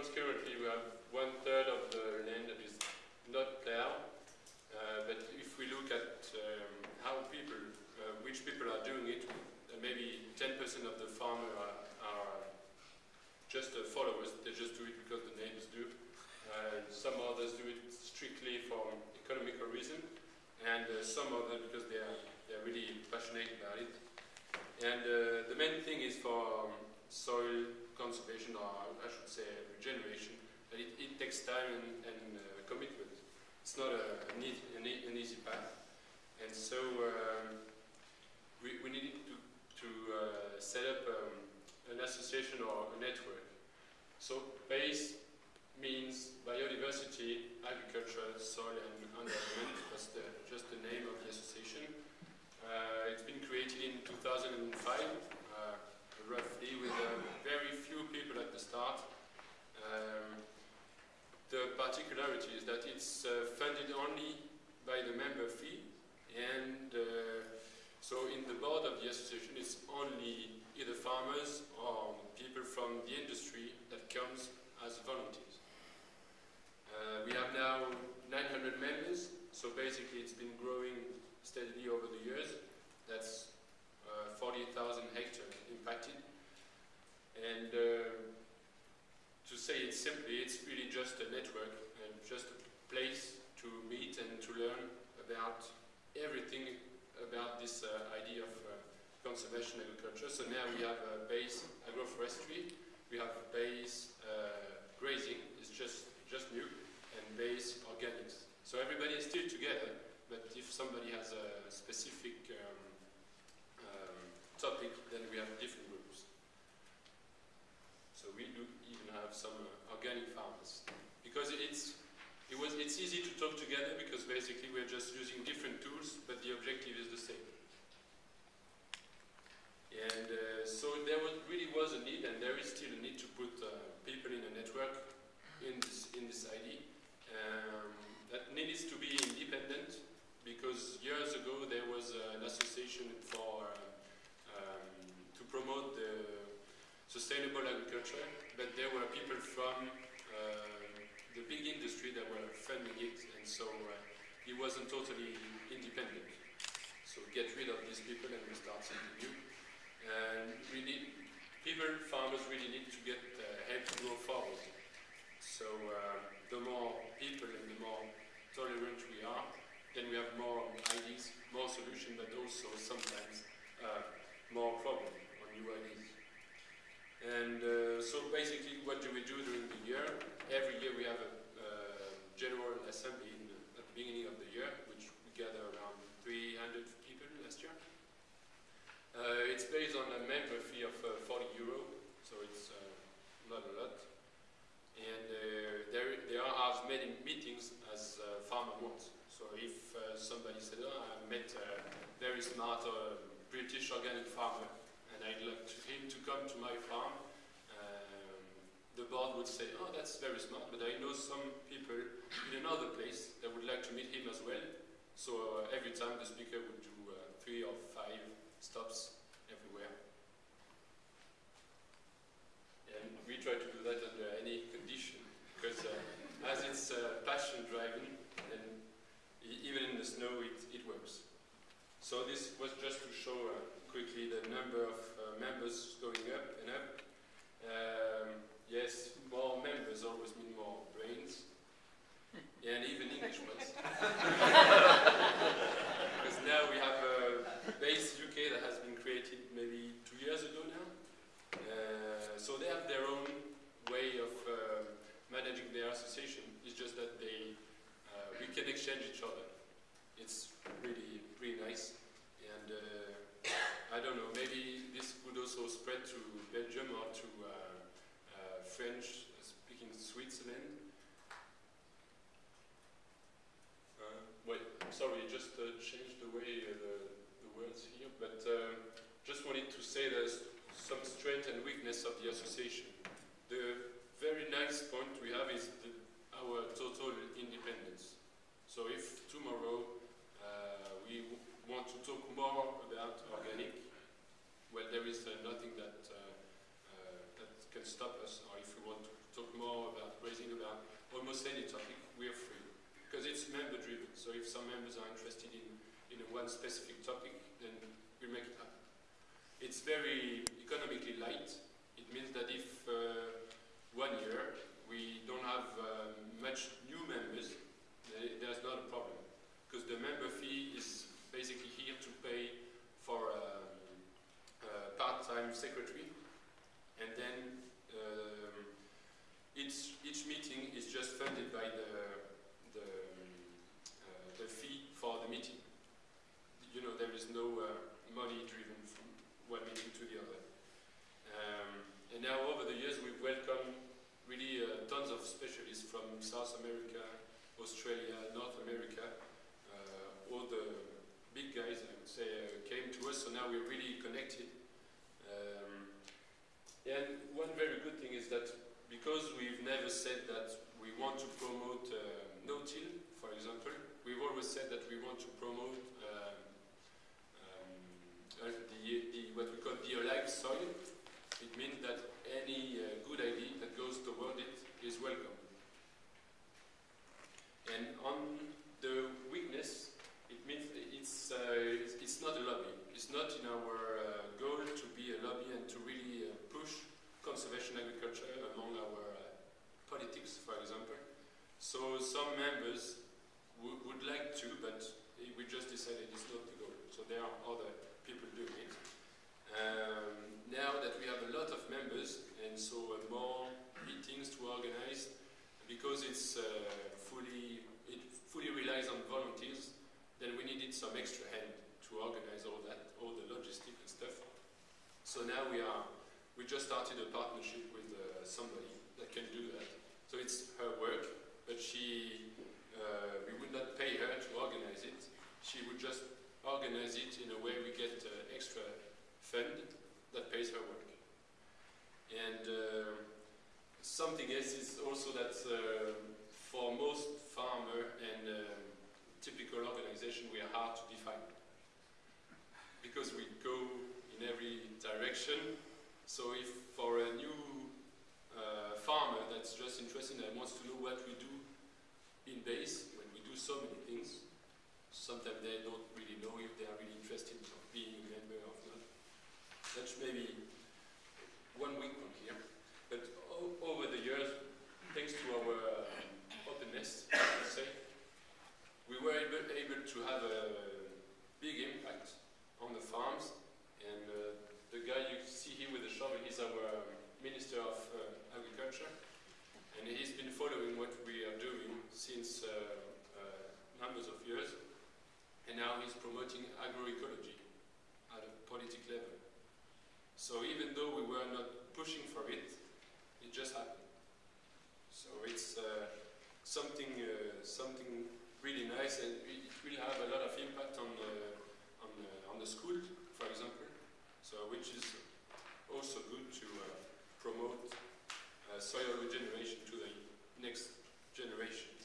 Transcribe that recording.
Currently, we have one third of the land that is not ploughed. Uh, but if we look at um, how people, uh, which people are doing it, uh, maybe 10% of the farmers are, are just followers. They just do it because the neighbors do. Uh, some others do it strictly for economical reason, and uh, some others because they are they're really passionate about it. And the main thing is for um, soil conservation, or I should say regeneration. It, it takes time and, and commitment it's not a, an, easy, an, easy path. And so um, we, we needed to, to uh, set up um, an association or a network. So BASE means biodiversity, agriculture, soil and environment. That's the, just the name of the association. Uh, it's been created in 2005, uh, roughly, with uh, very few people at the start. Um, the particularity is that it's uh, funded only by the member fee and uh, so in the board of the association it's only either farmers or people from the industry that comes as volunteers. Uh, we have now 900 members, so basically it's been growing steadily over the years. That's uh, 40,000 hectares impacted. And uh, to say simply, it's really just a network and just a place to meet and to learn about everything about this uh, idea of uh, conservation agriculture. So now we have a base agroforestry, we have base uh, grazing, it's just, just new, and base organics. So everybody is still together, but if somebody has a specific um, um, topic, then we have different groups. So we do even have some uh, organic farmers. Because it's, it was, it's easy to talk together because basically we're just using different tools, but the objective is the same. And uh, so there was, really was a need, and there is still a need to put uh, people in a network in this, in this idea. Um, that needs to be independent because years ago there was uh, an association for uh, um, to promote the but there were people from uh, the big industry that were funding it, and so uh, it wasn't totally independent. So get rid of these people and we start something new. And we need, people, farmers really need to get uh, help to go forward. So uh, the more people and the more tolerant we are, then we have more ideas, more solutions, but also sometimes uh, more problems or new ideas. And uh, so basically what do we do during the year? Every year we have a uh, general assembly the, at the beginning of the year, which we gather around 300 people last year. Uh, it's based on a member fee of uh, 40 euro, so it's uh, not a lot. And uh, there, there are as many meetings as farmer wants. So if somebody said, oh, I met a very smart British organic farmer, and I'd like him to come to my farm, board would say, oh, that's very smart, but I know some people in another place that would like to meet him as well. So uh, every time the speaker would do uh, three or five stops everywhere. And we try to do that under any condition, because uh, as it's uh, passion driving, and even in the snow, it, it works. So this was just to show uh, quickly the number of association. It's just that they uh, we can exchange each other. It's really really nice, and uh, I don't know. Maybe this could also spread to Belgium or to uh, uh, French-speaking Switzerland. Uh, wait, sorry, just changed the way the, the, words here, but just wanted to say there's some strength and weakness of the association. The very nice point we have is our total independence. So if tomorrow uh, we want to talk more about organic, well, there is uh, nothing that uh, uh, that can stop us. Or if we want to talk more about raising about almost any topic, we are free because it's member driven. So if some members are interested in in one specific topic, then we make it happen. It's very economically light. It means that if uh, one year we have um, much new members, there- there's not a problem. Because the member fee is basically here to pay for um, a part-time secretary, and then um, each each meeting is just funded by the, um, uh, the fee for the meeting. You know, there is no uh, money driven from one meeting to the other. Um, and now, over the years, we've welcomed really uh, tons of specialists from South America, Australia, North America. Uh, all the big guys, I would say, uh, came to us, so now we're really connected. Um, and one very good thing is that because we've never said that we want to promote uh, no-till, for example, we've always said that we want to promote um, um, uh, the, the, what we call the alive soil. It means that any uh, good idea that goes toward it is welcome. And on the weakness, it means it's, uh, it's, it's not a lobby. It's not in our uh, goal to be a lobby and to really uh, push conservation agriculture among our uh, politics, for example. So some members would would like to, but we just decided it's not the goal. So there are other people doing it. Um, now that we have a lot of members and so uh, more meetings to organize, it's uh, fully it fully relies on volunteers, then we needed some extra hand to organize all that, all the logistic and stuff. So now we are we just started a partnership with uh, somebody that can do that. So it's her work, but she uh, we would not pay her to organize it. She would just organize it in a way we get uh, extra fund that pays her work. And uh, something else is also that uh, for most farmer and um, typical organization, we are hard to define because we go in every direction. So if for a new uh, farmer that's just interested and wants to know what we do in base, when we do so many things, sometimes they don't really know if they are really interested in being a member or not. That's maybe one weak point here. But o- over the years, thanks to our uh, openness, I would say, we were able, able to have a big impact on the farms. And uh, the guy you see here with the shovel, he's our Minister of uh, Agriculture. And he's been following what we are doing since uh, uh, numbers of years. And now he's promoting agroecology at a politic level. So even though we were not pushing for it, it just happened. So it's uh, something, uh, something really nice, and it will have a lot of impact on the, on the, on the school, for example. So which is also good to uh, promote Uh, soil regeneration to the next generation.